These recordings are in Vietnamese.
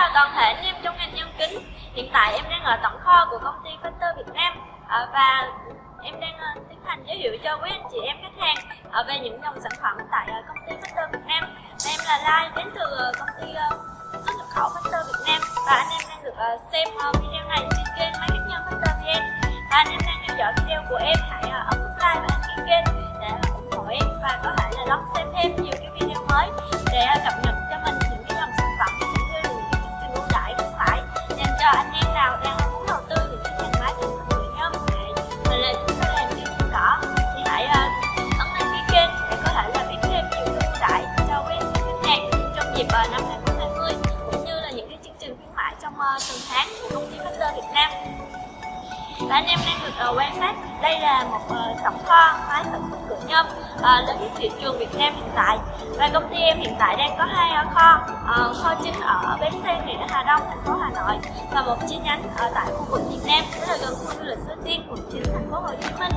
chào toàn thể anh em trong ngành nhân kính. Hiện tại em đang ở tổng kho của công ty Factor Việt Nam. Ờ, và em đang ờ, tiến hành giới thiệu cho quý anh chị em khách hàng ờ, về những dòng sản phẩm tại công ty Factor Việt Nam. Và Em là Lai, đến từ công ty xuất nhập khẩu Factor Việt Nam. Và anh em đang được xem video này trên kênh Máy Cắt Nhân Factor VN. Và anh em đang theo dõi video của em. Anh em đang được uh, quan sát. Đây là một ờ, uh, tổng kho máy sản xuất cửa nhôm uh, ờ, lớn nhất thị trường Việt Nam hiện tại. Và công ty em hiện tại đang có hai uh, kho uh, kho chính ở bến xe nghĩa Hà Đông thành phố Hà Nội và một chi nhánh ở tại khu vực Việt Nam tức là gần khu du lịch Suối Tiên quận 9 thành phố Hồ Chí Minh.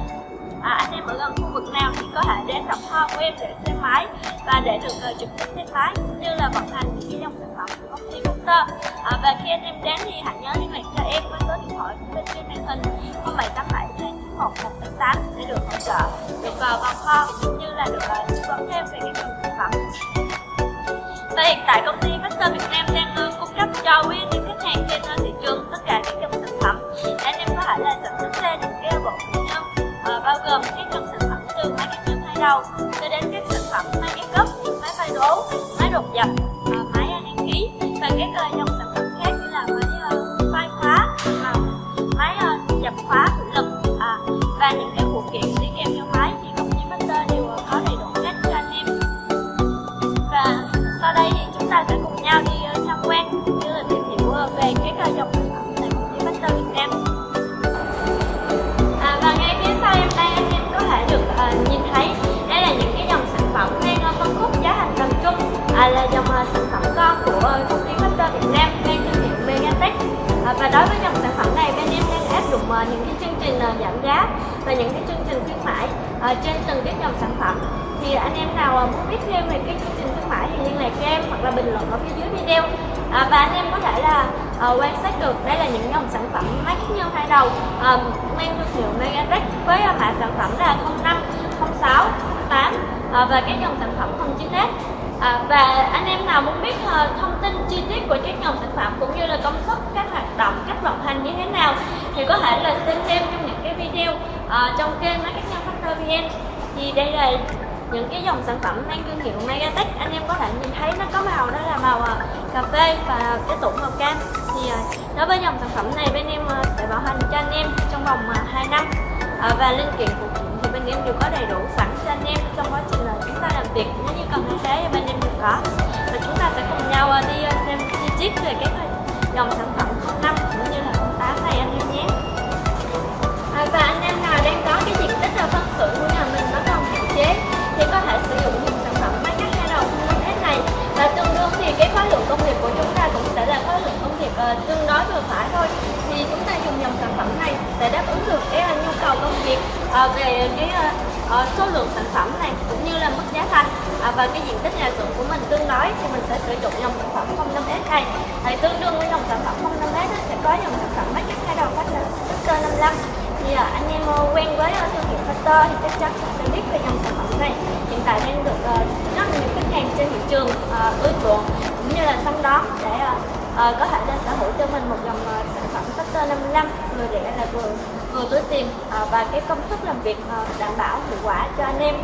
À, anh em ở gần khu vực nào thì có thể đến tổng kho của em để xem máy và để được uh, trực tiếp xem máy cũng như là vận hành những dòng sản phẩm của công ty Factor à, và khi anh em đến thì hãy nhớ liên lạc cho em với số điện thoại bên trên màn hình 0787 291 để được hỗ trợ được vào vào kho cũng như là được uh, tư vấn thêm về các dòng sản phẩm. Và hiện tại công ty Factor Việt Nam đang uh, cung cấp cho quý những khách hàng trên uh, thị trường tất cả các dòng sản phẩm. Để anh em có thể là sản xuất ra những cái bộ nhân uh, bao gồm các dòng sản phẩm từ máy cắt nhôm hai đầu cho đến các sản phẩm máy ép gấp, máy phai đố, máy đột dập, các uh, ờ, dòng sản phẩm khác như là máy uh, phai khóa, uh, máy uh, dập khóa thủy lực uh, và những cái phụ kiện đi kèm theo máy thì công ty master đều uh, có đầy đủ hết cho anh em và sau đây thì chúng ta sẽ cùng nhau đi uh, tham quan cũng như là tìm hiểu uh, về các uh, dòng sản phẩm tại công ty master Việt Nam. À, và ngay phía sau em đây anh em có thể được uh, nhìn thấy đây là những cái dòng sản phẩm đang uh, phân khúc giá thành tầm trung à, là dòng uh, sản phẩm con của uh, công Việt Nam mang thương hiệu Megatech. À, và đối với dòng sản phẩm này bên em đang áp dụng uh, những cái chương trình uh, giảm giá và những cái chương trình khuyến mãi uh, trên từng cái dòng sản phẩm. Thì anh em nào uh, muốn biết thêm về cái chương trình khuyến mãi thì liên lạc cho em hoặc là bình luận ở phía dưới video. À, và anh em có thể là uh, quan sát được đây là những dòng sản phẩm máy cắt nhân hai đầu uh, mang thương hiệu Megatech với uh, mã sản phẩm là 05, 06, 8 uh, và các dòng sản phẩm 09S À, và anh em nào muốn biết uh, thông tin chi tiết của các dòng sản phẩm cũng như là công suất, các hoạt động, cách vận hành như thế nào thì có thể là xem thêm trong những cái video uh, trong kênh Máy Cắt Nhân Factor VN thì đây là những cái dòng sản phẩm mang thương hiệu Megatech. Anh em có thể nhìn thấy nó có màu đó là màu ờ, cà phê và cái tủ màu cam. Thì đối với dòng sản phẩm này bên em sẽ bảo hành cho anh em trong vòng uh, 2 năm. Và linh kiện phụ kiện thì bên em đều có đầy đủ sẵn. Đó. Và chúng ta sẽ cùng nhau ờ, đi ờ, xem chi tiết về các ờ, dòng sản phẩm 05 cũng như là 08 này anh em nhé. À, và anh em nào đang có cái diện tích là phân xưởng của nhà mình nó còn hạn chế thì có thể sử dụng những sản phẩm máy cắt hai đầu không hết này. Và tương đương thì cái khối lượng công việc của chúng ta cũng sẽ là khối lượng công việc uh, tương đối vừa phải thôi. Thì chúng ta dùng dòng sản phẩm này để đáp ứng được cái uh, nhu cầu công việc uh, về cái uh, uh, số lượng sản phẩm này cũng như là mức giá thành à, và cái diện tích nhà xưởng của mình tương đối thì mình sẽ sử dụng dòng sản phẩm 05S này. Thì tương đương với dòng sản phẩm 05S sẽ có dòng sản phẩm máy cắt hai đầu phát là Factor 55 thì à, anh em ờ, quen với ờ, thương hiệu Factor thì chắc chắn sẽ biết về dòng sản phẩm này. Hiện tại đang được uh, rất nhiều khách hàng trên thị trường uh, ưa chuộng. Cũng như là săn đón để uh, uh, có thể là sở hữu cho mình một dòng uh, sản phẩm Factor 55 vừa rẻ là vừa vừa túi tiền uh, và cái công suất làm việc uh, đảm bảo hiệu quả cho anh em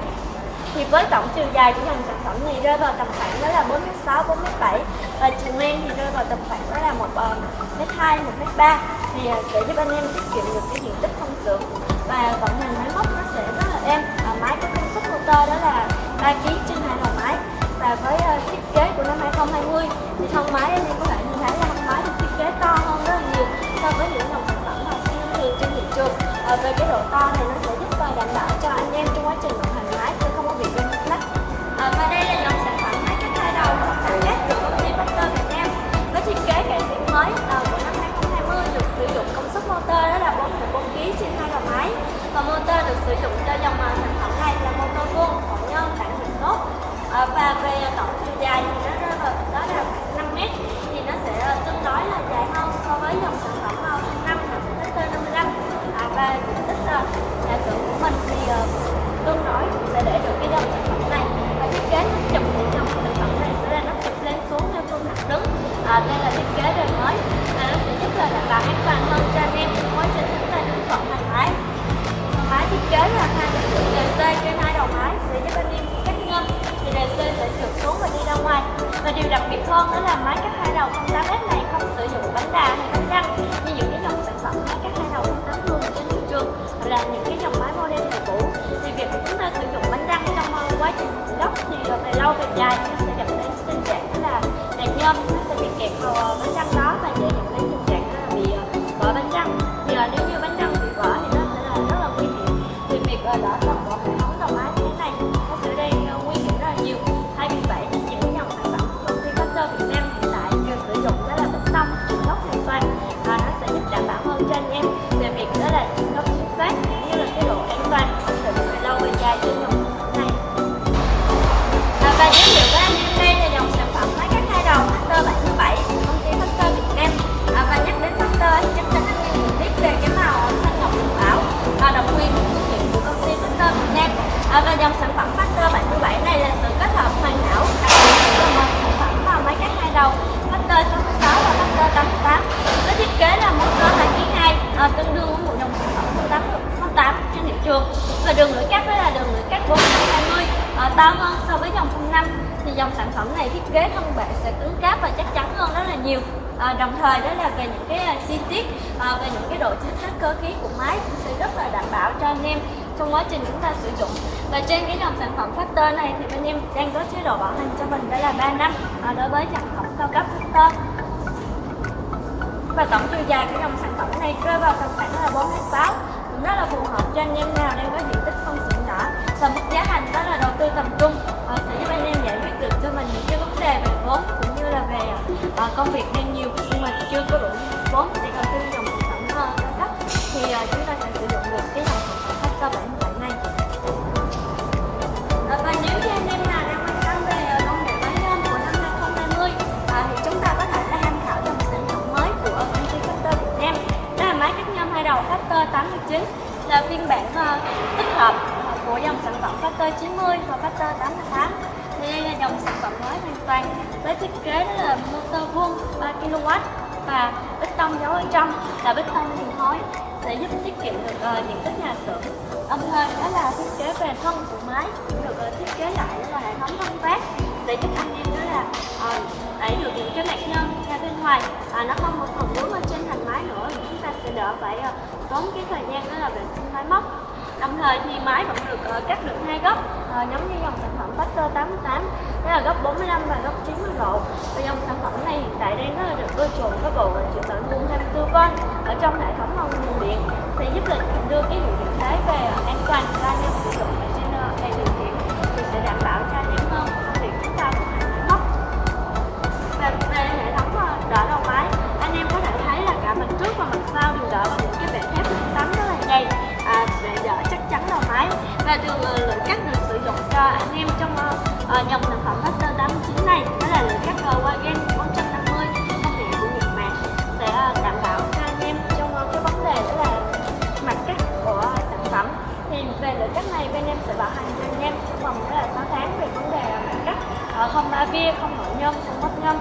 thì với tổng chiều dài của dòng sản phẩm này rơi vào tầm khoảng đó là 4m6, 4m7 và chiều ngang thì rơi vào tầm khoảng đó là một ờ, m hai, một m ba. Thì ờ, sẽ giúp anh em tiết kiệm được cái diện tích không xưởng và vận hành máy móc nó sẽ rất là êm. Và máy có công suất motor đó là 3 kg trên hai đầu máy. Và với uh, thiết kế của năm 2020 thì thân máy anh em có thể nhìn thấy là thân máy được thiết kế to hơn rất là nhiều so với những dòng sản phẩm mà thường trên thị trường. À, về cái độ to này nó sẽ giúp uh, đảm bảo sử dụng cho dòng điều đặc biệt hơn đó là máy cắt hai đầu 08S này không sử dụng bánh đà hay bánh răng, như những cái dòng sản phẩm máy cắt hai đầu 08 thường trên thị trường hoặc là những cái dòng máy model thời cũ. Thì việc chúng ta sử dụng bánh răng trong quá trình gốc thì về lâu về dài nó sẽ dẫn đến tình trạng đó là đàn nhôm, nó sẽ bị kẹt vào bánh răng đó và dễ dẫn đến và nó sẽ giúp đảm bảo hơn cho anh em. Về việc đó là trừ gốc chính xác cũng như là cái độ an toàn ổn định lâu về dài trên dòng sản phẩm này. À, và giới thiệu à, tương đương với một dòng sản phẩm 08 08 trên thị trường. Và đường lưỡi cắt đó là đường lưỡi cắt 420 à, to hơn so với dòng 05 thì dòng sản phẩm này thiết kế thân bệ sẽ cứng cáp và chắc chắn hơn rất là nhiều. À, đồng thời đó là về những cái uh, chi tiết à, về những cái độ chính xác cơ khí của máy cũng sẽ rất là đảm bảo cho anh em trong quá trình chúng ta sử dụng. Và trên cái dòng sản phẩm Factor này thì bên em đang có chế độ bảo hành cho mình đó là 3 năm à, đối với sản phẩm cao cấp Factor và tổng chiều dài của dòng sản phẩm này rơi vào tầm khoảng là 4 6 cũng rất là phù hợp cho anh em nào đang có diện tích phân xưởng nhỏ. Và mức giá thành đó là đầu tư tầm trung. Ờ, sẽ giúp anh em giải quyết được cho mình những cái vấn đề về vốn cũng như là về ờ, công việc đang phiên bản ờ, tích hợp của dòng sản phẩm Factor 90 và Factor 88 thì đây là dòng sản phẩm mới hoàn toàn với thiết kế đó là motor vuông 3 kW và bích tông dấu ở trong là bích tông liền khối sẽ giúp tiết kiệm được uh, diện tích nhà xưởng. Âm hơn đó là thiết kế về thân của máy cũng được uh, thiết kế lại đó là hệ thống thông phát. Để giúp anh em đó là uh, đẩy được những cái nạn nhân ra bên ngoài. À, nó không một phần vướng ở trên thành máy nữa. Chúng ta sẽ đỡ phải uh, tốn cái thời gian đó là vệ sinh máy móc. Đồng thời thì máy vẫn được uh, cắt được hai góc uh, giống như dòng sản phẩm Factor 88 đó là góc 45 và góc 90 độ. Và dòng sản phẩm này hiện tại đang rất là được ưa chuộng với bộ ờ, chịu tận nguồn 24V ở trong hệ thống nguồn điện sẽ giúp lịch và thường uh, lượng cắt được sử dụng cho anh em trong uh, dòng sản phẩm Master 89 này. Đó là lượng cắt uh, Wagen 450 công nghệ của Nhật Bản sẽ uh, đảm bảo cho anh em trong uh, cái vấn đề đó là mặt cắt của sản phẩm. Thì về lượng cắt này bên em sẽ bảo hành cho anh em trong vòng đó là 6 tháng về vấn đề mặt cắt. Uh, không ba bia không nội nhôm không mất nhôm.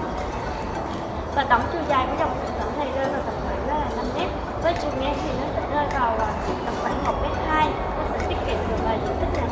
Và tổng chiều dài của dòng sản phẩm này rơi vào tầm khoảng đó là 5 mét. Với chiều ngang thì nó sẽ rơi vào tầm khoảng 1 mét 2 Ja, ik